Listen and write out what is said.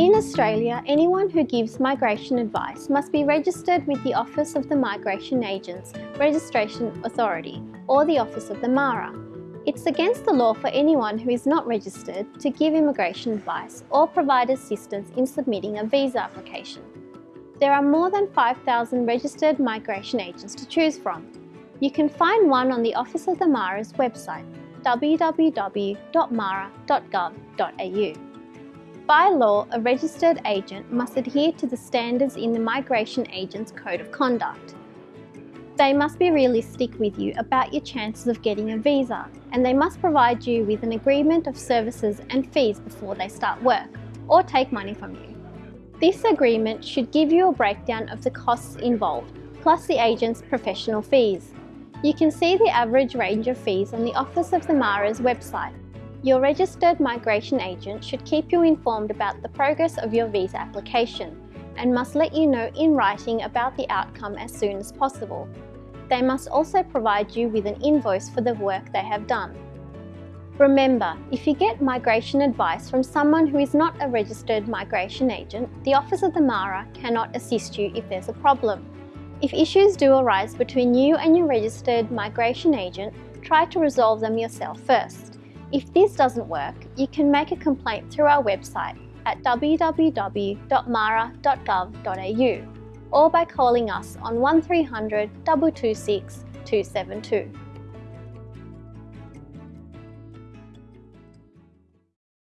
In Australia, anyone who gives migration advice must be registered with the Office of the Migration Agents Registration Authority or the Office of the MARA. It's against the law for anyone who is not registered to give immigration advice or provide assistance in submitting a visa application. There are more than 5,000 registered migration agents to choose from. You can find one on the Office of the MARA's website www.mara.gov.au. By law, a registered agent must adhere to the standards in the Migration Agent's Code of Conduct. They must be realistic with you about your chances of getting a visa and they must provide you with an agreement of services and fees before they start work or take money from you. This agreement should give you a breakdown of the costs involved plus the agent's professional fees. You can see the average range of fees on the Office of the MARA's website your registered migration agent should keep you informed about the progress of your visa application and must let you know in writing about the outcome as soon as possible. They must also provide you with an invoice for the work they have done. Remember, if you get migration advice from someone who is not a registered migration agent, the Office of the MARA cannot assist you if there's a problem. If issues do arise between you and your registered migration agent, try to resolve them yourself first. If this doesn't work, you can make a complaint through our website at www.mara.gov.au or by calling us on 1300 226 272.